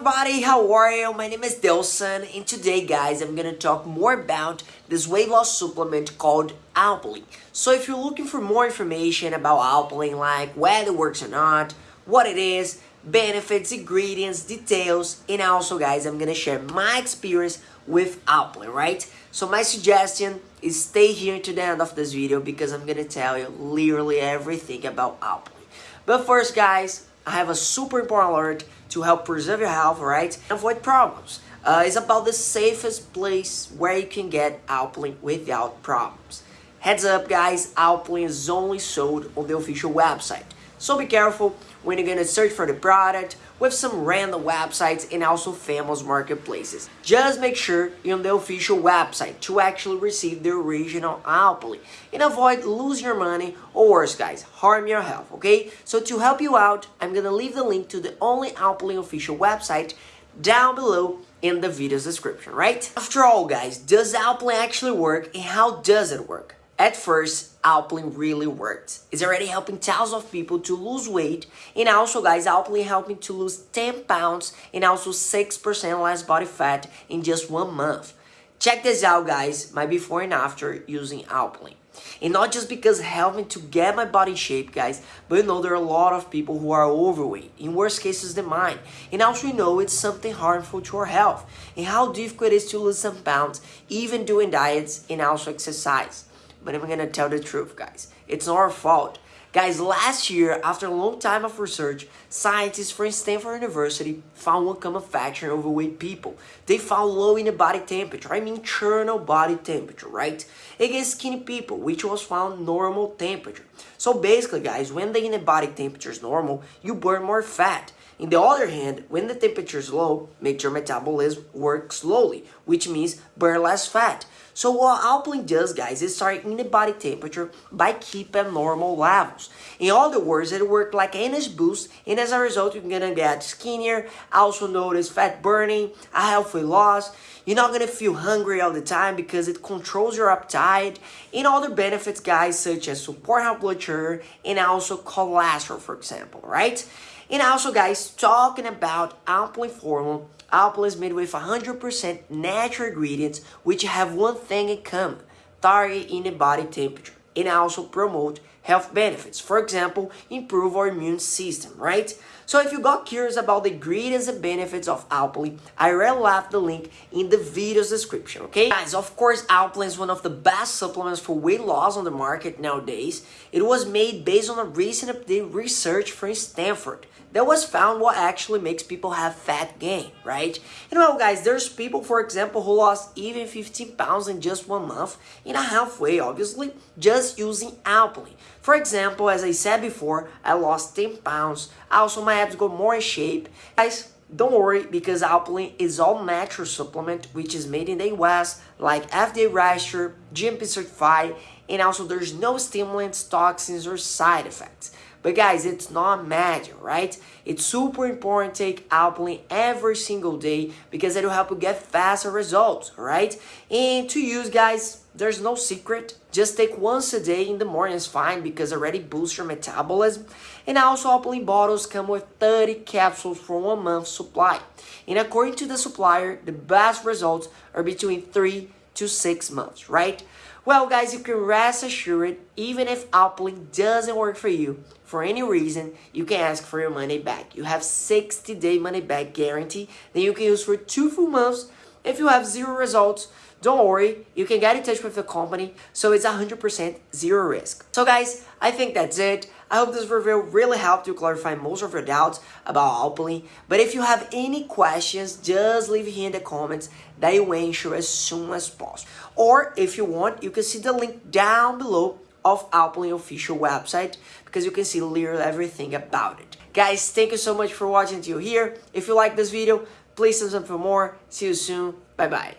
everybody, how are you? My name is Delson and today guys I'm gonna talk more about this weight loss supplement called Alpilean. So if you're looking for more information about Alpilean like whether it works or not, what it is, benefits, ingredients, details, and also guys I'm gonna share my experience with Alpilean, right? So my suggestion is stay here to the end of this video because I'm gonna tell you literally everything about Alpilean. But first guys, I have a super important alert to help preserve your health, right? Avoid problems. Uh, it's about the safest place where you can get Alpilean without problems. Heads up guys, Alpilean is only sold on the official website. So be careful when you're gonna search for the product with some random websites and also famous marketplaces. Just make sure you're on the official website to actually receive the original Alpilean and avoid losing your money or worse guys, harm your health, okay? So to help you out, I'm gonna leave the link to the only Alpilean official website down below in the video's description, right? After all guys, does Alpilean actually work and how does it work? At first, Alpilean really worked. It's already helping thousands of people to lose weight and also guys, Alpilean helping to lose 10 pounds and also 6% less body fat in just one month. Check this out guys, my before and after using Alpilean. And not just because helping to get my body shape, guys, but you know there are a lot of people who are overweight, in worse cases than mine. And also you know it's something harmful to our health, and how difficult it is to lose some pounds, even doing diets and also exercise. But I'm gonna tell the truth, guys. It's not our fault. Guys, last year, after a long time of research, scientists from Stanford University found one common factor in overweight people. They found low in the body temperature, I mean internal body temperature, right? Against skinny people, which was found normal temperature. So basically, guys, when the inner body temperature is normal, you burn more fat. In the other hand, when the temperature is low, makes your metabolism work slowly, which means burn less fat. So what Alpilean does, guys, is start in the body temperature by keeping normal levels. In other words, it works like an energy boost, and as a result, you're gonna get skinnier, also notice fat burning, a healthy loss. You're not gonna feel hungry all the time because it controls your appetite, and other benefits, guys, such as support high blood sugar and also cholesterol, for example, right? And also, guys, talking about Alpilean formula, Alpilean is made with 100% natural ingredients which have one thing in common, target in the body temperature, and also promote health benefits. For example, improve our immune system, right? So if you got curious about the ingredients and benefits of Alpilean, I already left the link in the video's description, okay? Guys, of course, Alpilean is one of the best supplements for weight loss on the market nowadays. It was made based on a recent research from Stanford that was found what actually makes people have fat gain, right? You know, guys, there's people, for example, who lost even 15 pounds in just one month, in a halfway, obviously, just using Alpilean. For example, as I said before, I lost 10 pounds. Also, my abs got more in shape. Guys, don't worry because Alpilean is all natural supplement which is made in the US like FDA registered, GMP certified, and also there's no stimulants, toxins, or side effects. But guys, it's not magic, right? It's super important to take Alpilean every single day because it'll help you get faster results, right? And to use, guys, there's no secret. Just take once a day in the morning is fine because already boosts your metabolism. And also Alpilean bottles come with 30 capsules for one month supply. And according to the supplier, the best results are between 3 to 6 months, right? Well, guys, you can rest assured, even if Alpilean doesn't work for you, for any reason, you can ask for your money back. You have 60 day money back guarantee that you can use for two full months. If you have zero results, don't worry, you can get in touch with the company, so it's 100% zero risk. So guys, I think that's it. I hope this review really helped you clarify most of your doubts about Alpilean. But if you have any questions, just leave here in the comments that you answer as soon as possible. Or if you want, you can see the link down below of Alpilean official website because you can see literally everything about it. Guys, thank you so much for watching till here. If you like this video, please subscribe for more. See you soon. Bye bye.